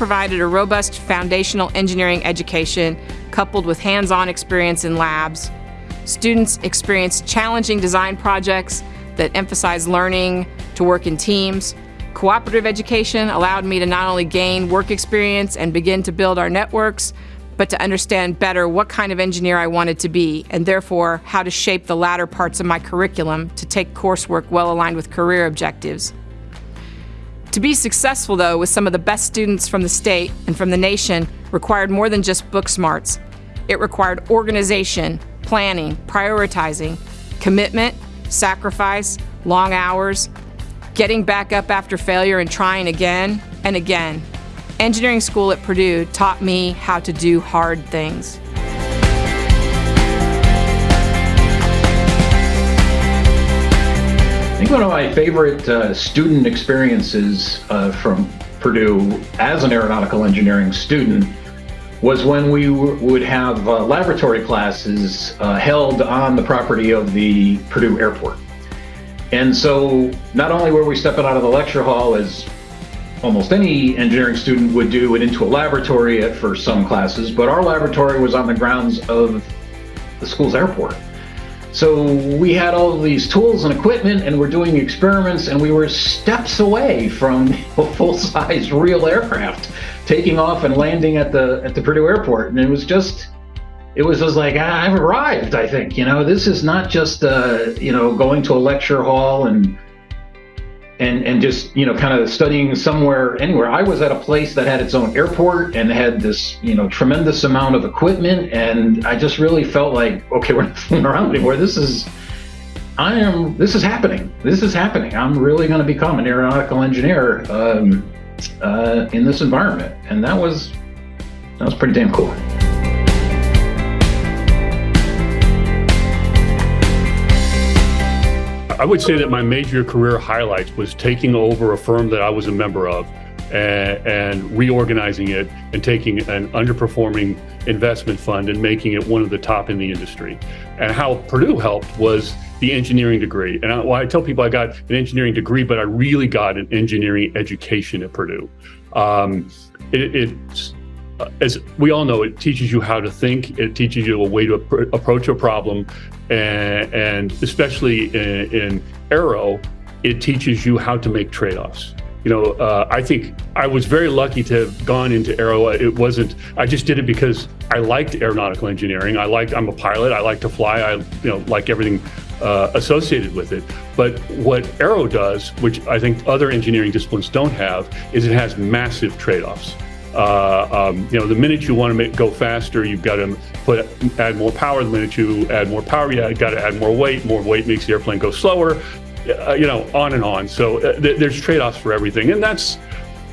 Provided a robust foundational engineering education coupled with hands-on experience in labs. Students experienced challenging design projects that emphasize learning to work in teams. Cooperative education allowed me to not only gain work experience and begin to build our networks, but to understand better what kind of engineer I wanted to be, and therefore how to shape the latter parts of my curriculum to take coursework well aligned with career objectives. To be successful, though, with some of the best students from the state and from the nation required more than just book smarts. It required organization, planning, prioritizing, commitment, sacrifice, long hours, getting back up after failure and trying again and again. Engineering school at Purdue taught me how to do hard things. One of my favorite uh, student experiences uh, from Purdue as an aeronautical engineering student was when we would have uh, laboratory classes uh, held on the property of the Purdue airport. And so not only were we stepping out of the lecture hall as almost any engineering student would do and into a laboratory for some classes, but our laboratory was on the grounds of the school's airport. So we had all of these tools and equipment and we're doing experiments and we were steps away from a full-size real aircraft taking off and landing at the at the Purdue airport. And it was just it was just like I've arrived, I think. You know, this is not just uh, you know, going to a lecture hall and and and just you know kind of studying somewhere anywhere. I was at a place that had its own airport and had this you know tremendous amount of equipment and i just really felt like okay we're not fooling around anymore. This is i am this is happening. This is happening. I'm really going to become an aeronautical engineer um, uh, in this environment. And that was that was pretty damn cool I would say that my major career highlights was taking over a firm that I was a member of and, and, reorganizing it and taking an underperforming investment fund and making it one of the top in the industry. And how Purdue helped was the engineering degree. And I, well, I tell people I got an engineering degree, but I really got an engineering education at Purdue. Um, it, it's as we all know, it teaches you how to think. It teaches you a way to ap approach a problem, and, and especially in, in, aero, it teaches you how to make trade-offs. You know, uh, I think I was very lucky to have gone into aero. It wasn't. I just did it because I liked aeronautical engineering. I liked. I'm a pilot. I like to fly. I, you know, like everything uh, associated with it. But what aero does, which I think other engineering disciplines don't have, is it has massive trade-offs. Uh, um, you know, the minute you want to make, go faster, you've got to put add more power. The minute you add more power, you got to add more weight. More weight makes the airplane go slower. Uh, you know, on and on. So uh, th there's trade-offs for everything, and that's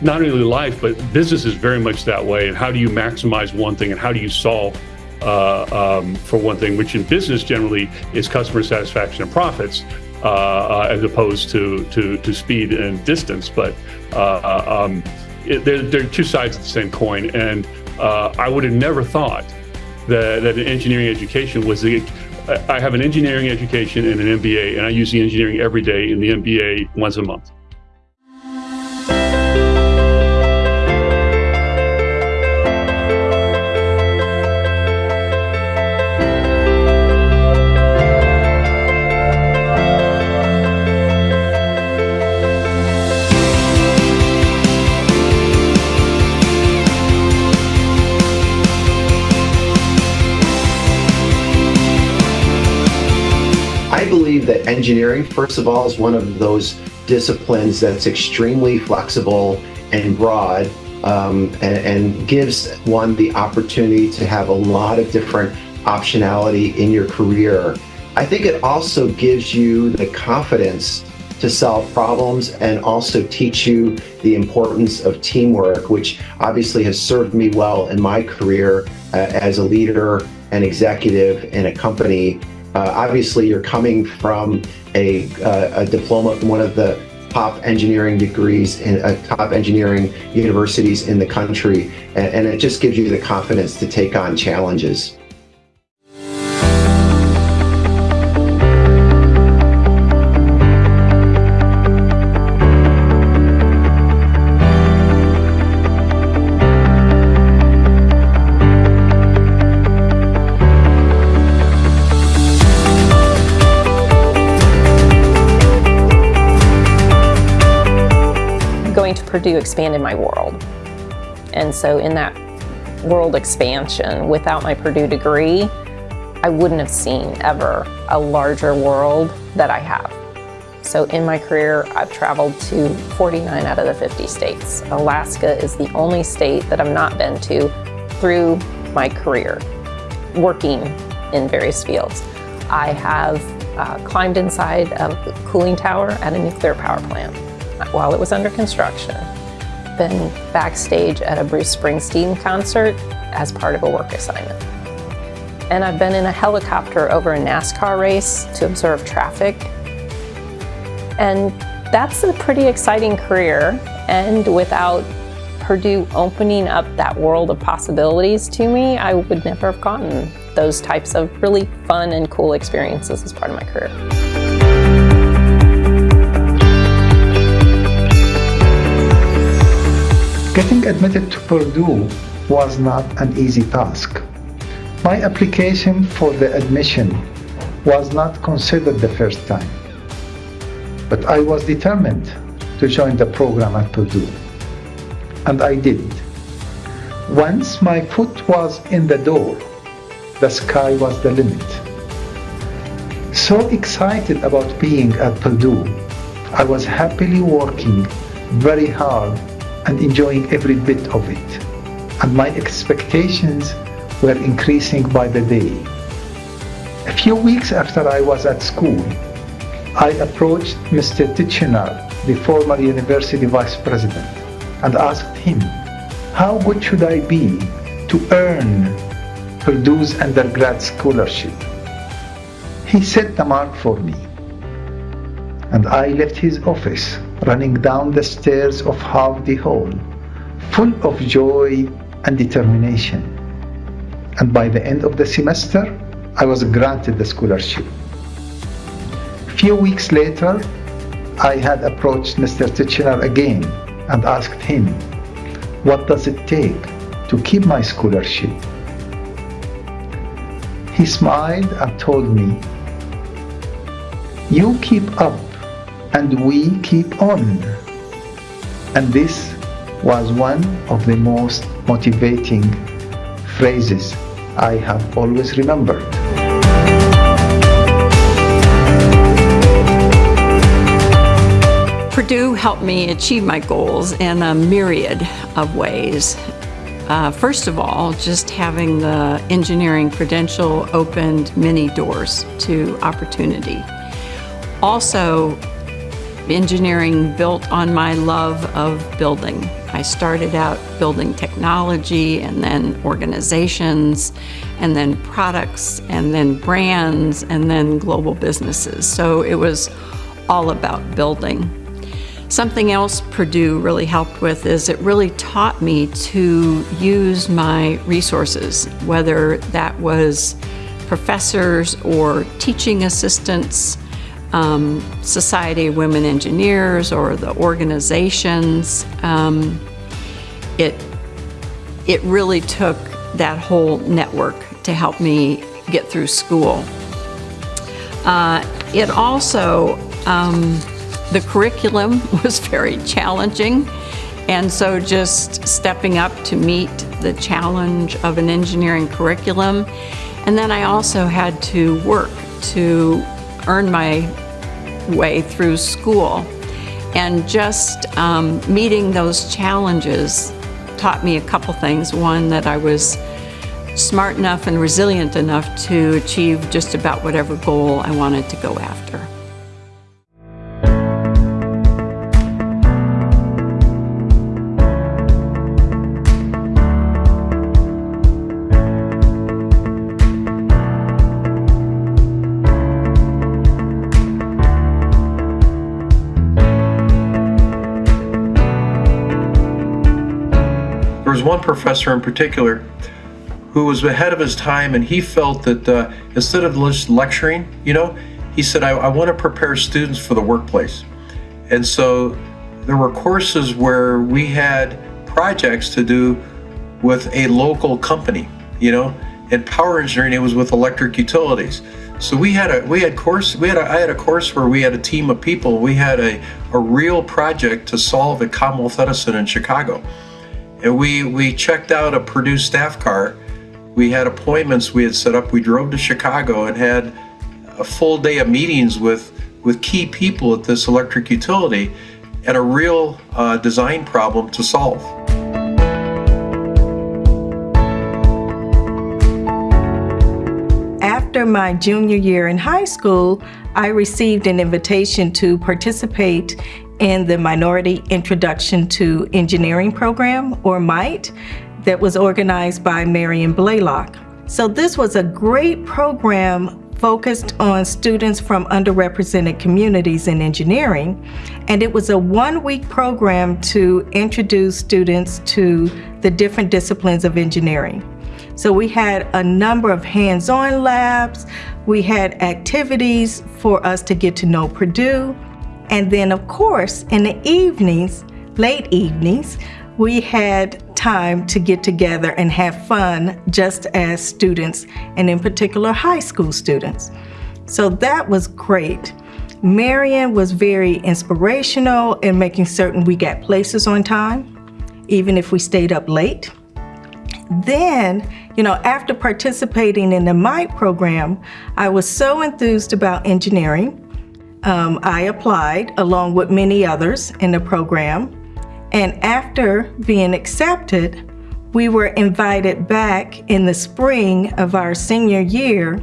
not only life, but business is very much that way. And how do you maximize one thing, and how do you solve uh, um, for one thing, which in business generally is customer satisfaction and profits, uh, uh, as opposed to, to to speed and distance. But um, it, they're, they're two sides of the same coin. And uh, I would have never thought that, that an engineering education was the, I have an engineering education and an MBA, and I use the engineering every day in the MBA once a month. Believe that engineering, first of all, is one of those disciplines that's extremely flexible and broad um, and, and gives one the opportunity to have a lot of different optionality in your career. I think it also gives you the confidence to solve problems and also teach you the importance of teamwork, which obviously has served me well in my career uh, as a leader and executive in a company uh, obviously, you're coming from a, uh, a diploma from one of the top engineering degrees in uh, top engineering universities in the country, and, and it just gives you the confidence to take on challenges. Purdue expanded my world. And so in that world expansion, without my Purdue degree, I wouldn't have seen ever a larger world that I have. So in my career, I've traveled to 49 out of the 50 states. Alaska is the only state that I've not been to through my career, working in various fields. I have uh, climbed inside a cooling tower at a nuclear power plant while it was under construction. Been backstage at a Bruce Springsteen concert as part of a work assignment. And I've been in a helicopter over a NASCAR race to observe traffic. And that's a pretty exciting career. And without Purdue opening up that world of possibilities to me, I would never have gotten those types of really fun and cool experiences as part of my career. Getting admitted to Purdue was not an easy task. My application for the admission was not considered the first time, but I was determined to join the program at Purdue, and I did. Once my foot was in the door, the sky was the limit. So excited about being at Purdue, I was happily working very hard and enjoying every bit of it. And my expectations were increasing by the day. A few weeks after I was at school, I approached Mr. Tichenor, the former university vice president, and asked him, how good should I be to earn Purdue's undergrad scholarship. He set the mark for me. And I left his office, running down the stairs of Hovde Hall, full of joy and determination. And by the end of the semester, I was granted the scholarship. Few weeks later, I had approached Mr. Tichenor again and asked him, what does it take to keep my scholarship? He smiled and told me, You keep up and we keep on. And this was one of the most motivating phrases I have always remembered. Purdue helped me achieve my goals in a myriad of ways. Uh, first of all, just having the engineering credential opened many doors to opportunity. Also, engineering built on my love of building. I started out building technology and then organizations and then products and then brands and then global businesses. So it was all about building. Something else Purdue really helped with is it really taught me to use my resources, whether that was professors or teaching assistants, um, Society of Women Engineers or the organizations. Um, it, it really took that whole network to help me get through school. Uh, it also, um, the curriculum was very challenging, and so just stepping up to meet the challenge of an engineering curriculum. And then I also had to work to earn my way through school. And just um, meeting those challenges taught me a couple things. One, that I was smart enough and resilient enough to achieve just about whatever goal I wanted to go after. Professor in particular who was ahead of his time and he felt that uh, instead of just lecturing, you know, he said, I, I want to prepare students for the workplace. And so there were courses where we had projects to do with a local company, you know, in power engineering, it was with electric utilities. So we had a we had course we had a, I had a course where we had a team of people. We had a, a real project to solve at Commonwealth Edison in Chicago. And we we checked out a Purdue staff car. We had appointments we had set up. We drove to Chicago and had a full day of meetings with with key people at this electric utility and a real uh, design problem to solve. After my junior year in high school, I received an invitation to participate in the Minority Introduction to Engineering program, or MITE, that was organized by Marion Blalock. So this was a great program focused on students from underrepresented communities in engineering. And it was a one-week program to introduce students to the different disciplines of engineering. So we had a number of hands-on labs, we had activities for us to get to know Purdue, and then of course in the evenings, late evenings, we had time to get together and have fun just as students, and in particular high school students. So that was great. Marion was very inspirational in making certain we got places on time, even if we stayed up late. Then, you know, after participating in the MITE program, I was so enthused about engineering. Um, I applied along with many others in the program. And after being accepted, we were invited back in the spring of our senior year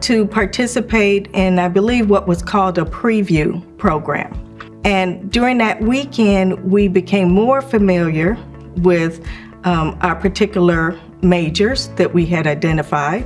to participate in, I believe, what was called a preview program. And during that weekend, we became more familiar with um, our particular majors that we had identified.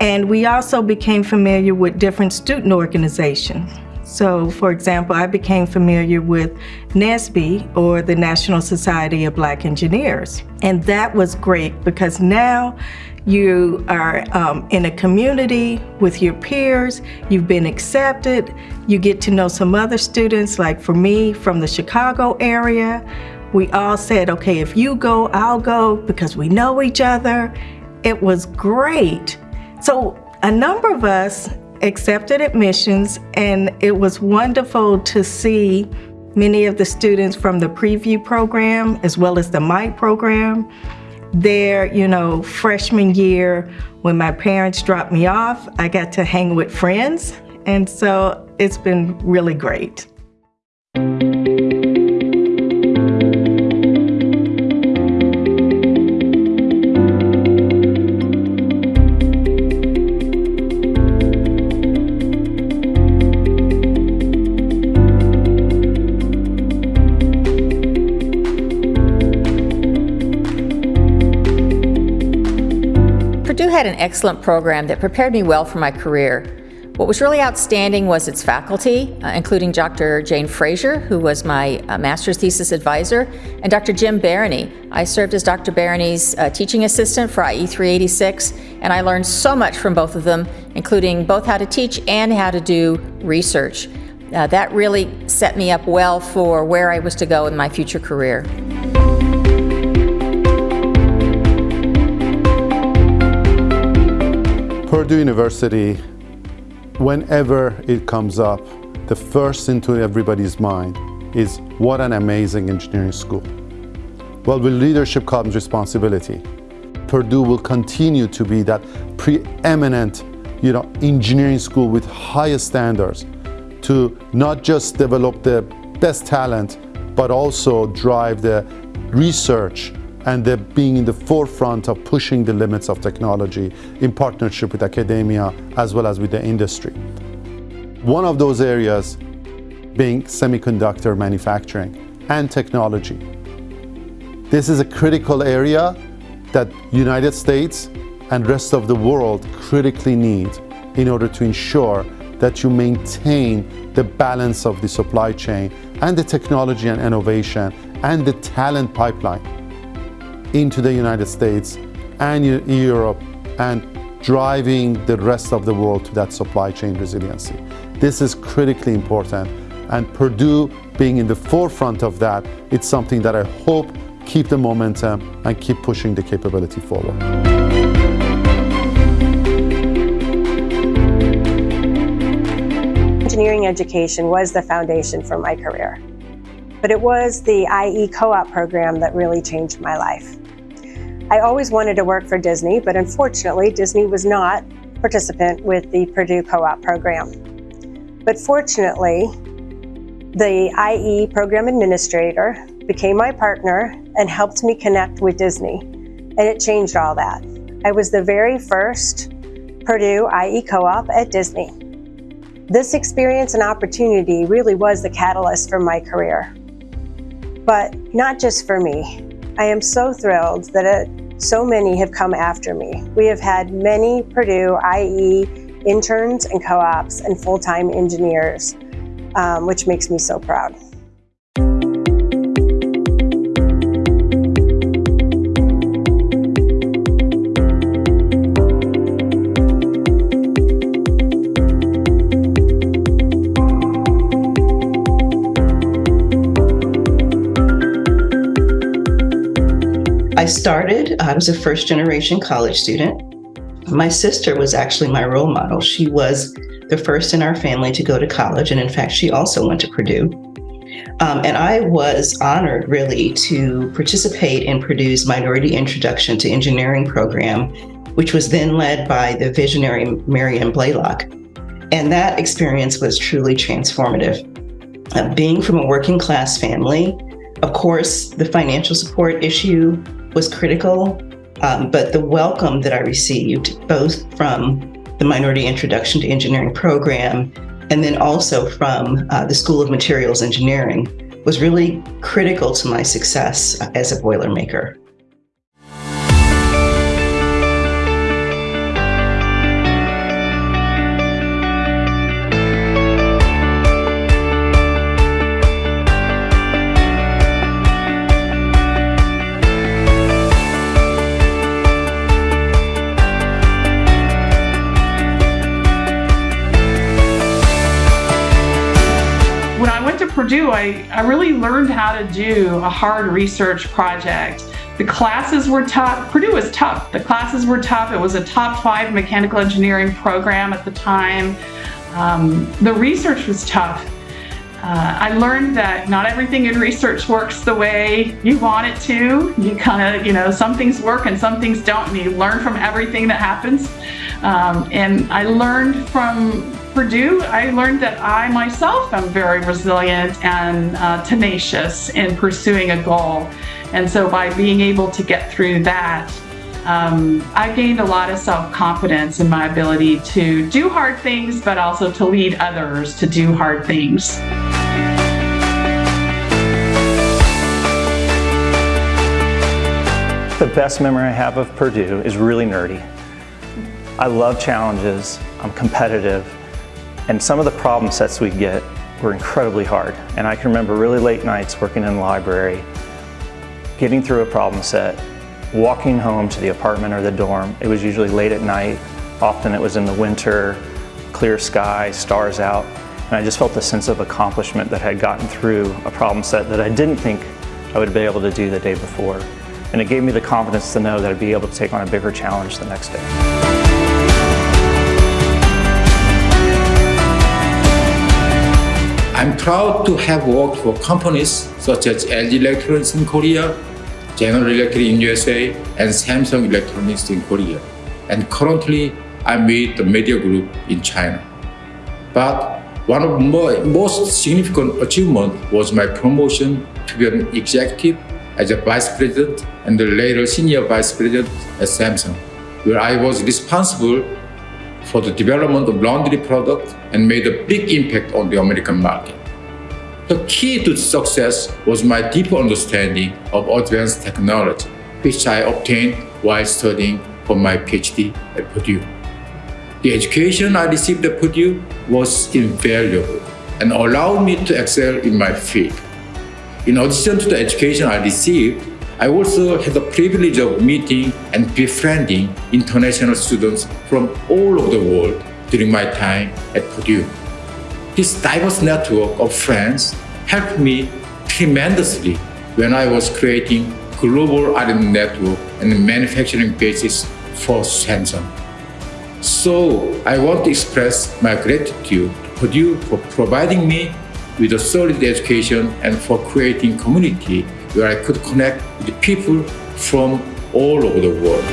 And we also became familiar with different student organizations. So, for example, I became familiar with NSBE, or the National Society of Black Engineers. And that was great because now you are um, in a community with your peers, you've been accepted, you get to know some other students, like for me, from the Chicago area, we all said, okay, if you go, I'll go because we know each other. It was great. So a number of us accepted admissions and it was wonderful to see many of the students from the preview program as well as the MITE program. Their, you know, freshman year, when my parents dropped me off, I got to hang with friends. And so it's been really great. Had an excellent program that prepared me well for my career. What was really outstanding was its faculty, uh, including Dr. Jane Frazier, who was my uh, master's thesis advisor, and Dr. Jim Barany. I served as Dr. Barany's uh, teaching assistant for IE 386, and I learned so much from both of them, including both how to teach and how to do research. Uh, that really set me up well for where I was to go in my future career. Purdue University, whenever it comes up, the first into everybody's mind is what an amazing engineering school. Well, with leadership comes responsibility. Purdue will continue to be that preeminent you know, engineering school with highest standards to not just develop the best talent, but also drive the research and they're being in the forefront of pushing the limits of technology in partnership with academia as well as with the industry. One of those areas being semiconductor manufacturing and technology. This is a critical area that United States and rest of the world critically need in order to ensure that you maintain the balance of the supply chain and the technology and innovation and the talent pipeline into the United States and Europe and driving the rest of the world to that supply chain resiliency. This is critically important and Purdue being in the forefront of that, it's something that I hope keep the momentum and keep pushing the capability forward. engineering education was the foundation for my career. But it was the IE co-op program that really changed my life. I always wanted to work for Disney, but unfortunately, Disney was not participant with the Purdue co-op program. But fortunately, the IE program administrator became my partner and helped me connect with Disney. And it changed all that. I was the very first Purdue IE co-op at Disney. This experience and opportunity really was the catalyst for my career. But not just for me. I am so thrilled that it, so many have come after me. We have had many Purdue IE interns and co-ops and full-time engineers, um, which makes me so proud. I started, I was a first generation college student. My sister was actually my role model. She was the first in our family to go to college, and in fact, she also went to Purdue. Um, and I was honored really to participate in Purdue's Minority Introduction to Engineering program, which was then led by the visionary Marianne Blalock. And that experience was truly transformative. Uh, being from a working class family, of course, the financial support issue was critical, um, but the welcome that I received, both from the Minority Introduction to Engineering program and then also from uh, the School of Materials Engineering, was really critical to my success as a Boilermaker. Purdue, I, went to Purdue, I I really learned how to do a hard research project. The classes were tough. Purdue was tough. The classes were tough. It was a top five mechanical engineering program at the time. Um, the research was tough. Uh, I learned that not everything in research works the way you want it to. You kind of, you know, some things work and some things don't, and you learn from everything that happens. Um, and I learned from Purdue, I learned that I myself am very resilient and uh, tenacious in pursuing a goal. And so by being able to get through that, um, I gained a lot of self-confidence in my ability to do hard things, but also to lead others to do hard things. The best memory I have of Purdue is really nerdy. I love challenges, I'm competitive, and some of the problem sets we get were incredibly hard. And I can remember really late nights working in the library, getting through a problem set, walking home to the apartment or the dorm. It was usually late at night. Often it was in the winter, clear sky, stars out. And I just felt a sense of accomplishment that I had gotten through a problem set that I didn't think I would be able to do the day before. And it gave me the confidence to know that I'd be able to take on a bigger challenge the next day. I'm proud to have worked for companies such as LG Electronics in Korea, General Electric in USA, and Samsung Electronics in Korea. And currently, I'm with the Midea Group in China. But one of my most significant achievements was my promotion to be an executive as a vice president and later senior vice president at Samsung, where I was responsible for the development of laundry products and made a big impact on the American market. The key to success was my deep understanding of advanced technology, which I obtained while studying for my PhD at Purdue. The education I received at Purdue was invaluable and allowed me to excel in my field. In addition to the education I received, I also had the privilege of meeting and befriending international students from all over the world during my time at Purdue. This diverse network of friends helped me tremendously when I was creating global R&D network and manufacturing basis for Samsung. So I want to express my gratitude to Purdue for providing me with a solid education and for creating community where I could connect with people from all over the world.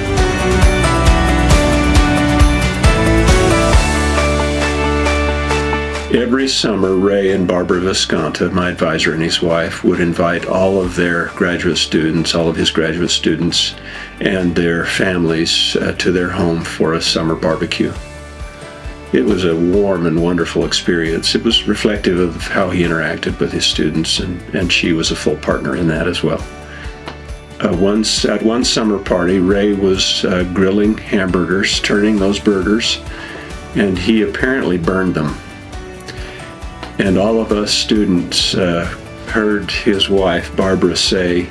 Every summer, Ray and Barbara Viskanta, my advisor and his wife, would invite all of their graduate students, all of his graduate students, and their families uh, to their home for a summer barbecue. It was a warm and wonderful experience. It was reflective of how he interacted with his students, and, and she was a full partner in that as well. Uh, once at one summer party, Ray was uh, grilling hamburgers, turning those burgers, and he apparently burned them. And all of us students uh, heard his wife, Barbara, say,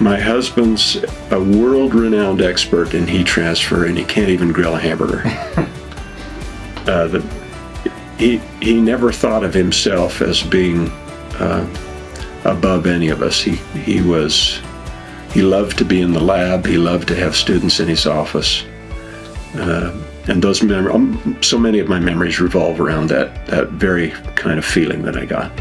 My husband's a world renowned expert in heat transfer, and he can't even grill a hamburger. uh, the, he, he never thought of himself as being uh, above any of us. He, he was, he loved to be in the lab, he loved to have students in his office. Uh, and those mem- um, so many of my memories revolve around that that very kind of feeling that I got.